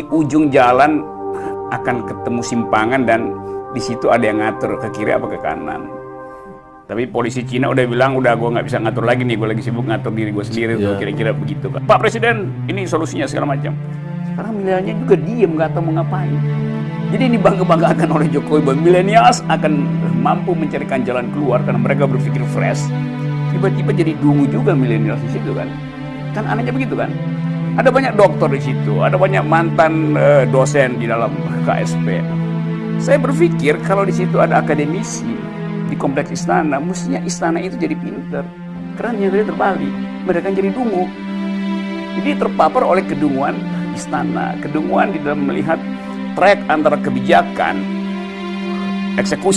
di ujung jalan akan ketemu simpangan dan di situ ada yang ngatur ke kiri apa ke kanan. Tapi polisi Cina udah bilang udah gue nggak bisa ngatur lagi nih, gue lagi sibuk ngatur diri gue sendiri tuh Iya. kira-kira begitu kan. Pak Presiden, ini solusinya segala macam. Sekarang milenialnya juga diem nggak tahu mau ngapain. Jadi ini bangga-banggakan oleh Jokowi bahwa milenials akan mampu mencarikan jalan keluar karena mereka berpikir fresh. Tiba-tiba jadi dungu juga milenials di situ kan. Kan anehnya begitu kan. Ada banyak dokter di situ, ada banyak mantan eh, dosen di dalam KSP. Saya berpikir kalau di situ ada akademisi di kompleks istana, mestinya istana itu jadi pinter. Karena nyatanya terbalik, mereka jadi dungu. Jadi terpapar oleh kedunguan istana, kedunguan di dalam melihat track antara kebijakan, eksekusi